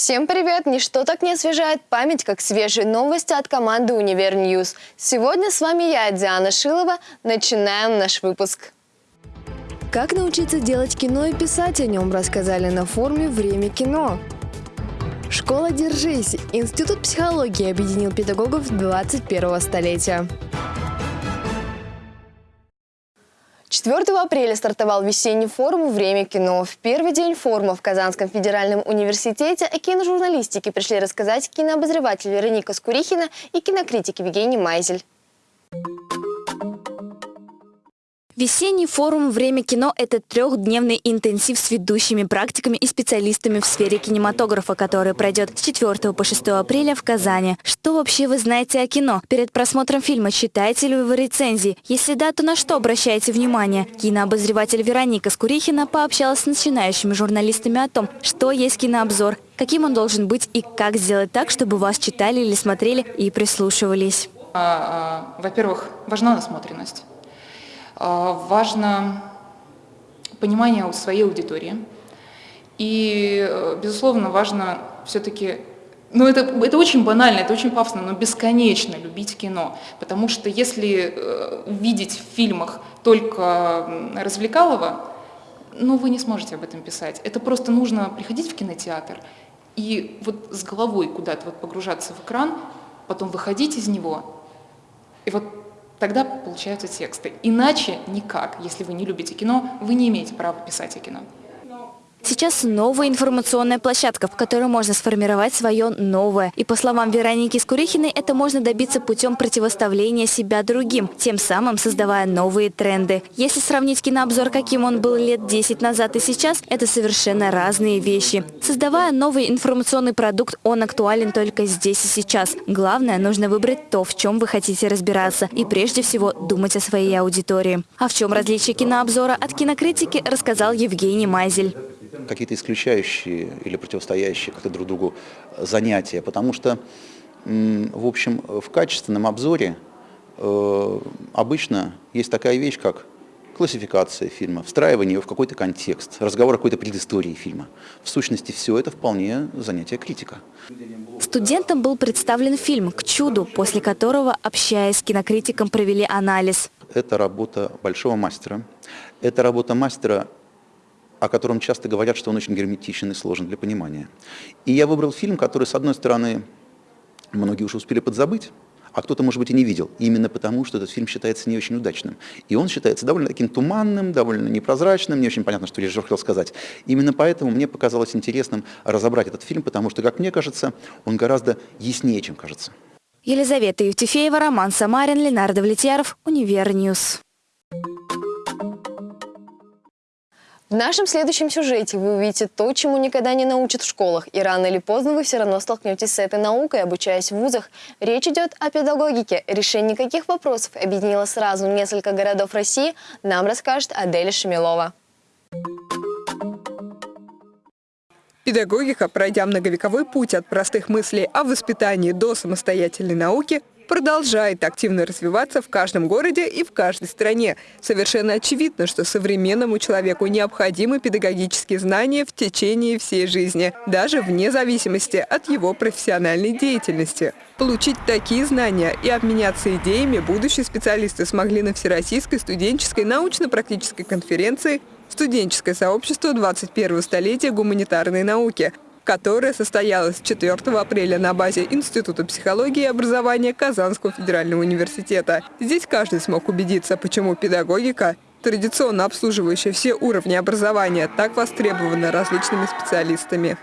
Всем привет! Ничто так не освежает память, как свежие новости от команды «Универ Ньюс». Сегодня с вами я, Диана Шилова. Начинаем наш выпуск. Как научиться делать кино и писать о нем, рассказали на форуме «Время кино». Школа «Держись» – Институт психологии объединил педагогов 21 столетия. 4 апреля стартовал весенний форум «Время кино». В первый день форума в Казанском федеральном университете о киножурналистике пришли рассказать кинообозреватель Вероника Скурихина и кинокритик Евгений Майзель. Весенний форум «Время кино» – это трехдневный интенсив с ведущими практиками и специалистами в сфере кинематографа, который пройдет с 4 по 6 апреля в Казани. Что вообще вы знаете о кино? Перед просмотром фильма читаете ли вы рецензии? Если да, то на что обращаете внимание? Кинообозреватель Вероника Скурихина пообщалась с начинающими журналистами о том, что есть кинообзор, каким он должен быть и как сделать так, чтобы вас читали или смотрели и прислушивались. А, а, во-первых, важна насмотренность. А, важно понимание у своей аудитории. И, э, безусловно, важно все-таки ну, это, это очень банально, это очень пафосно, но бесконечно любить кино. Потому что если э, видеть в фильмах только развлекалово, ну, вы не сможете об этом писать. Это просто нужно приходить в кинотеатр и вот с головой куда-то вот погружаться в экран, потом выходить из него, и вот тогда получаются тексты. Иначе никак, если вы не любите кино, вы не имеете права писать о кино. Сейчас новая информационная площадка, в которой можно сформировать свое новое. И по словам Вероники Скурихиной, это можно добиться путем противоставления себя другим, тем самым создавая новые тренды. Если сравнить кинообзор, каким он был лет 10 назад и сейчас, это совершенно разные вещи. Создавая новый информационный продукт, он актуален только здесь и сейчас. Главное, нужно выбрать то, в чем вы хотите разбираться. И прежде всего думать о своей аудитории. А в чем различие кинообзора от кинокритики, рассказал Евгений Майзель какие-то исключающие или противостоящие как-то друг другу занятия, потому что, в общем, в качественном обзоре э, обычно есть такая вещь, как классификация фильма, встраивание его в какой-то контекст, разговор о какой-то предыстории фильма. В сущности, все это вполне занятие критика. Студентам был представлен фильм «К чуду», после которого, общаясь с кинокритиком, провели анализ. Это работа большого мастера. Это работа мастера о котором часто говорят, что он очень герметичен и сложен для понимания. И я выбрал фильм, который, с одной стороны, многие уже успели подзабыть, а кто-то, может быть, и не видел, именно потому, что этот фильм считается не очень удачным. И он считается довольно таким туманным, довольно непрозрачным, не очень понятно, что режиссер хотел сказать. Именно поэтому мне показалось интересным разобрать этот фильм, потому что, как мне кажется, он гораздо яснее, чем кажется. Елизавета Евтефеева, Роман Самарин, Ленар Давлетьяров, Универньюз. В нашем следующем сюжете вы увидите то, чему никогда не научат в школах, и рано или поздно вы все равно столкнетесь с этой наукой, обучаясь в вузах. Речь идет о педагогике. Решение каких вопросов объединило сразу несколько городов России, нам расскажет Аделя Шемилова. Педагогика, пройдя многовековой путь от простых мыслей о воспитании до самостоятельной науки, продолжает активно развиваться в каждом городе и в каждой стране. Совершенно очевидно, что современному человеку необходимы педагогические знания в течение всей жизни, даже вне зависимости от его профессиональной деятельности. Получить такие знания и обменяться идеями будущие специалисты смогли на Всероссийской студенческой научно-практической конференции «Студенческое сообщество 21 столетия гуманитарной науки», которая состоялась 4 апреля на базе Института психологии и образования Казанского федерального университета. Здесь каждый смог убедиться, почему педагогика традиционно обслуживающая все уровни образования, так востребована различными специалистами.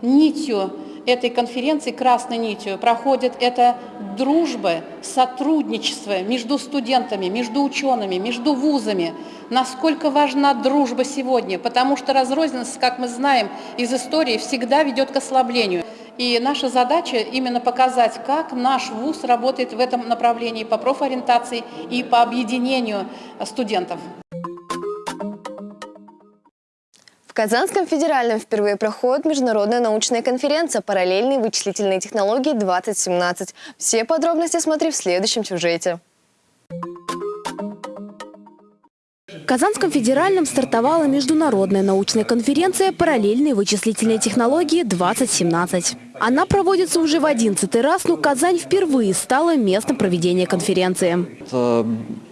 Нитью этой конференции, красной нитью, проходит это дружба, сотрудничество между студентами, между учеными, между вузами. Насколько важна дружба сегодня, потому что разрозненность, как мы знаем из истории, всегда ведет к ослаблению. И наша задача именно показать, как наш вуз работает в этом направлении по профориентации и по объединению студентов. Казанском федеральном впервые проходит международная научная конференция «Параллельные вычислительные технологии-2017». Все подробности смотри в следующем сюжете. В Казанском федеральном стартовала международная научная конференция «Параллельные вычислительные технологии-2017». Она проводится уже в 11 раз, но Казань впервые стала местом проведения конференции. Это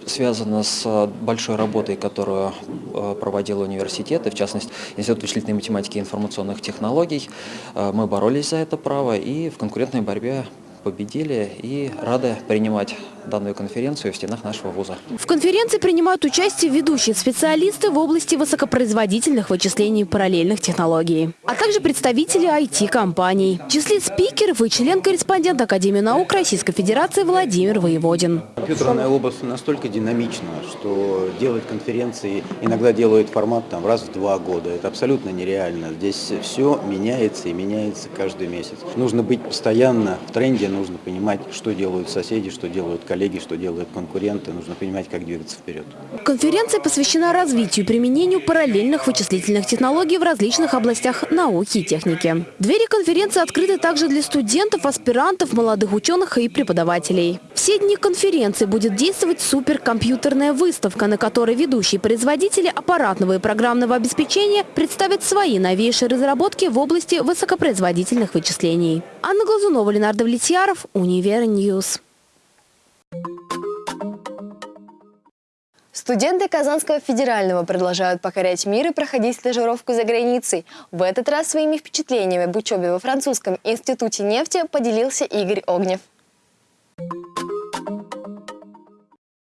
связано с большой работой, которую э, проводил университет, и в частности Институт вычислительной математики и информационных технологий. Э, мы боролись за это право и в конкурентной борьбе победили и рады принимать данную конференцию в стенах нашего вуза. В конференции принимают участие ведущие специалисты в области высокопроизводительных вычислений параллельных технологий, а также представители IT-компаний. В числе спикеров и член-корреспондент Академии наук Российской Федерации Владимир Воеводин. Компьютерная область настолько динамична, что делать конференции иногда делают формат там, раз в два года. Это абсолютно нереально. Здесь все меняется и меняется каждый месяц. Нужно быть постоянно в тренде, нужно понимать, что делают соседи, что делают коллеги, что делают конкуренты. Нужно понимать, как двигаться вперед. Конференция посвящена развитию и применению параллельных вычислительных технологий в различных областях науки и техники. Двери конференции открыты также для студентов, аспирантов, молодых ученых и преподавателей. Все дни конференции будет действовать суперкомпьютерная выставка, на которой ведущие производители аппаратного и программного обеспечения представят свои новейшие разработки в области высокопроизводительных вычислений. Анна Глазунова, Ленар Давлетьяров, Универньюз. Студенты Казанского федерального продолжают покорять мир и проходить стажировку за границей. В этот раз своими впечатлениями об учебе во французском институте нефти поделился Игорь Огнев.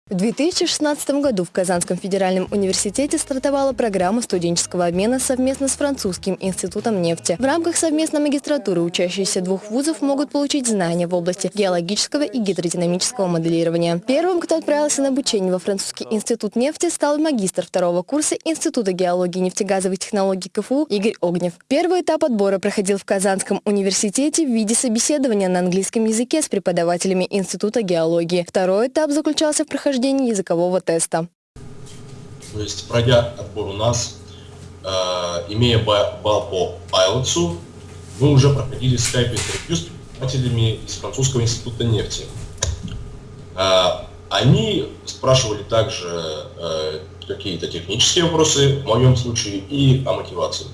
В 2016 году в Казанском федеральном университете стартовала программа студенческого обмена совместно с Французским институтом нефти. В рамках совместной магистратуры учащиеся двух вузов могут получить знания в области геологического и гидродинамического моделирования. Первым, кто отправился на обучение во Французский институт нефти, стал магистр второго курса Института геологии и нефтегазовых технологий КФУ Игорь Огнев. Первый этап отбора проходил в Казанском университете в виде собеседования на английском языке с преподавателями Института геологии. Второй этап заключался в прохождении прохождения языкового теста. То есть, пройдя отбор у нас, э, имея балл по IELTS, мы уже проходили скайп-интервью с преподавателями из Французского института нефти. Э, они спрашивали также э, какие-то технические вопросы, в моем случае, и о мотивации.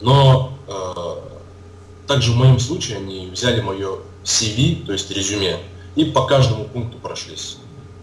Но э, также в моем случае они взяли мое CV, то есть резюме, и по каждому пункту прошлись.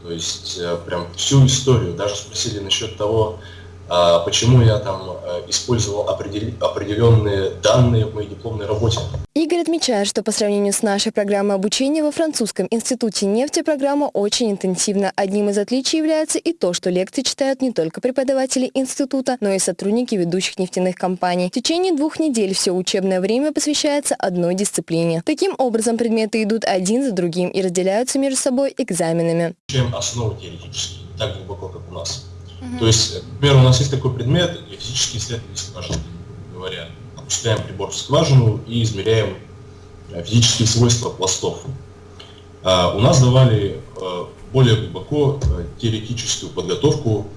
То есть э, прям всю историю. Даже спросили насчет того, почему я там э, использовал определенные данные в моей дипломной работе. Игорь отмечает, что по сравнению с нашей программой обучения во французском институте нефти программа очень интенсивна. Одним из отличий является и то, что лекции читают не только преподаватели института, но и сотрудники ведущих нефтяных компаний. В течение двух недель все учебное время посвящается одной дисциплине. Таким образом, предметы идут один за другим и разделяются между собой экзаменами. Чем основы теоретические, так глубоко, как у нас. То есть, например, у нас есть такой предмет, физические исследования скважины, говоря. Опускаем прибор в скважину и измеряем э, физические свойства пластов. А у нас давали э, более глубоко э, теоретическую подготовку,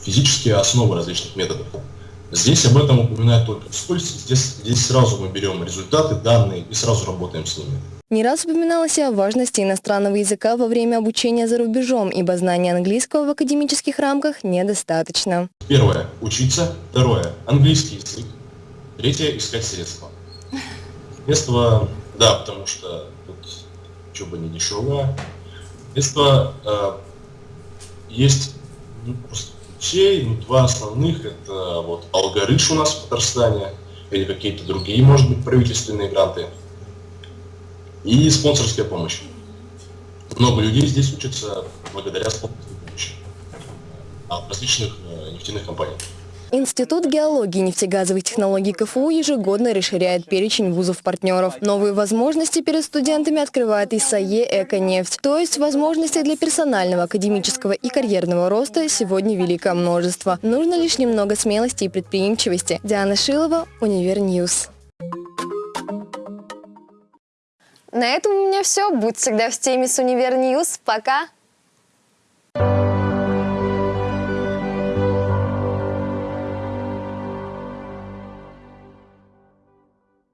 физические основы различных методов. Здесь об этом упоминают только вскользь, здесь, здесь сразу мы берем результаты, данные и сразу работаем с ними. Не раз упоминалось о важности иностранного языка во время обучения за рубежом, ибо знания английского в академических рамках недостаточно. Первое – учиться. Второе – английский язык. Третье – искать средства. Средства, да, потому что тут учеба не дешевая. Средства э, есть ну, просто ключей, ну, два основных – это вот алгоритм у нас в Татарстане или какие-то другие, может быть, правительственные гранты – и спонсорская помощь. Много людей здесь учатся благодаря спонсорской помощи от различных э, нефтяных компаний. Институт геологии и нефтегазовых технологий КФУ ежегодно расширяет перечень вузов-партнеров. Новые возможности перед студентами открывает и САЕ «Эко-нефть». То есть возможностей для персонального, академического и карьерного роста сегодня великое множество. Нужно лишь немного смелости и предприимчивости. Диана Шилова, Универньюз. На этом у меня все. Будь всегда в теме с Универ Пока!